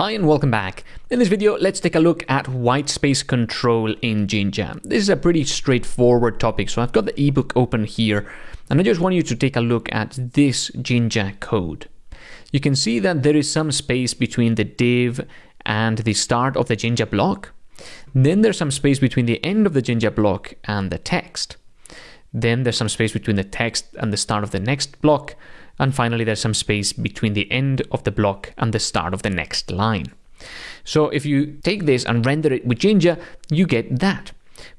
Hi and welcome back. In this video, let's take a look at whitespace control in Jinja. This is a pretty straightforward topic, so I've got the ebook open here, and I just want you to take a look at this Jinja code. You can see that there is some space between the div and the start of the Jinja block. Then there's some space between the end of the Jinja block and the text. Then there's some space between the text and the start of the next block, and finally, there's some space between the end of the block and the start of the next line. So if you take this and render it with Jinja, you get that.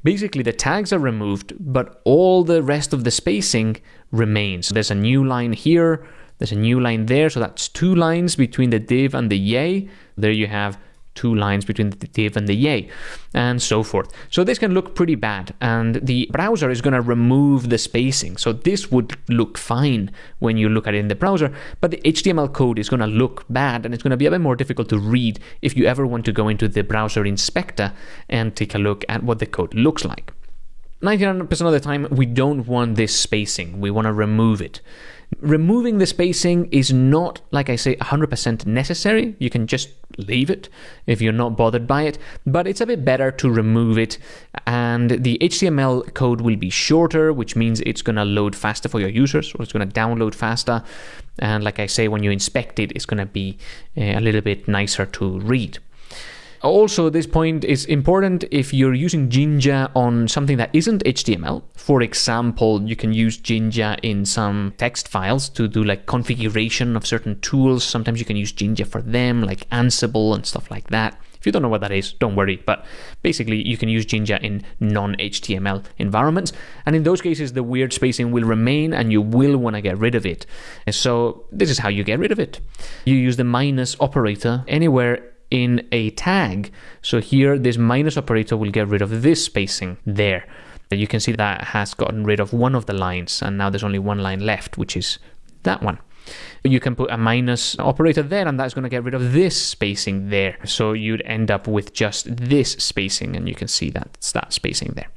Basically, the tags are removed, but all the rest of the spacing remains. There's a new line here, there's a new line there, so that's two lines between the div and the yay. There you have two lines between the div and the yay, and so forth. So this can look pretty bad, and the browser is going to remove the spacing. So this would look fine when you look at it in the browser, but the HTML code is going to look bad, and it's going to be a bit more difficult to read if you ever want to go into the browser inspector and take a look at what the code looks like. 99% of the time, we don't want this spacing. We want to remove it. Removing the spacing is not, like I say, 100% necessary. You can just leave it if you're not bothered by it, but it's a bit better to remove it. And the HTML code will be shorter, which means it's going to load faster for your users, or it's going to download faster. And like I say, when you inspect it, it's going to be eh, a little bit nicer to read. Also, this point is important if you're using Jinja on something that isn't HTML. For example, you can use Jinja in some text files to do like configuration of certain tools. Sometimes you can use Jinja for them, like Ansible and stuff like that. If you don't know what that is, don't worry. But basically, you can use Jinja in non-HTML environments. And in those cases, the weird spacing will remain and you will want to get rid of it. And so this is how you get rid of it. You use the minus operator anywhere in a tag. So here, this minus operator will get rid of this spacing there. You can see that has gotten rid of one of the lines, and now there's only one line left, which is that one. You can put a minus operator there, and that's going to get rid of this spacing there. So you'd end up with just this spacing, and you can see that's that spacing there.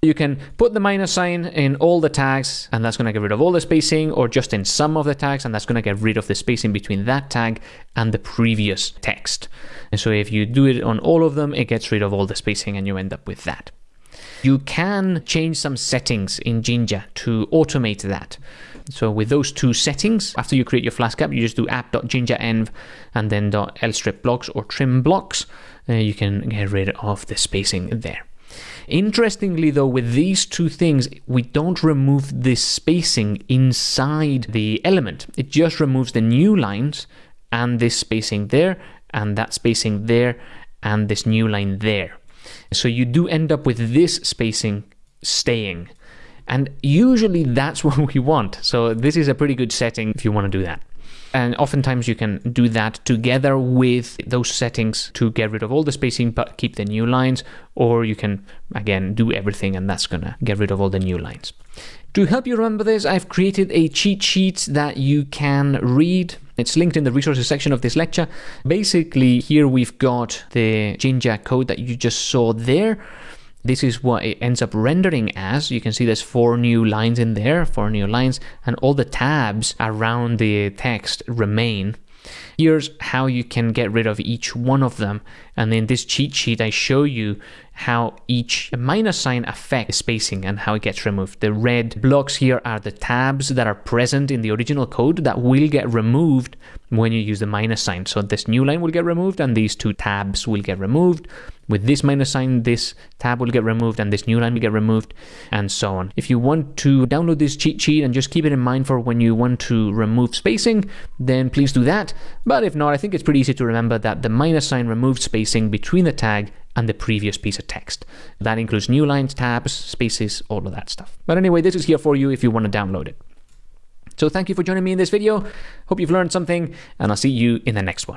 You can put the minus sign in all the tags and that's going to get rid of all the spacing or just in some of the tags and that's going to get rid of the spacing between that tag and the previous text. And so if you do it on all of them, it gets rid of all the spacing and you end up with that. You can change some settings in Jinja to automate that. So with those two settings, after you create your Flask app, you just do app.jinjaenv and then .lstrip blocks or trim blocks. Uh, you can get rid of the spacing there. Interestingly, though, with these two things, we don't remove this spacing inside the element. It just removes the new lines and this spacing there, and that spacing there, and this new line there. So you do end up with this spacing staying. And usually that's what we want. So this is a pretty good setting if you want to do that. And oftentimes you can do that together with those settings to get rid of all the spacing but keep the new lines, or you can again do everything and that's gonna get rid of all the new lines. To help you remember this, I've created a cheat sheet that you can read. It's linked in the resources section of this lecture. Basically, here we've got the Jinja code that you just saw there. This is what it ends up rendering as. You can see there's four new lines in there, four new lines, and all the tabs around the text remain. Here's how you can get rid of each one of them. And in this cheat sheet, I show you how each minus sign affects spacing and how it gets removed. The red blocks here are the tabs that are present in the original code that will get removed when you use the minus sign. So this new line will get removed and these two tabs will get removed. With this minus sign, this tab will get removed and this new line will get removed and so on. If you want to download this cheat sheet and just keep it in mind for when you want to remove spacing, then please do that. But if not, I think it's pretty easy to remember that the minus sign removes spacing between the tag and the previous piece of text. That includes new lines, tabs, spaces, all of that stuff. But anyway, this is here for you if you want to download it. So thank you for joining me in this video. Hope you've learned something, and I'll see you in the next one.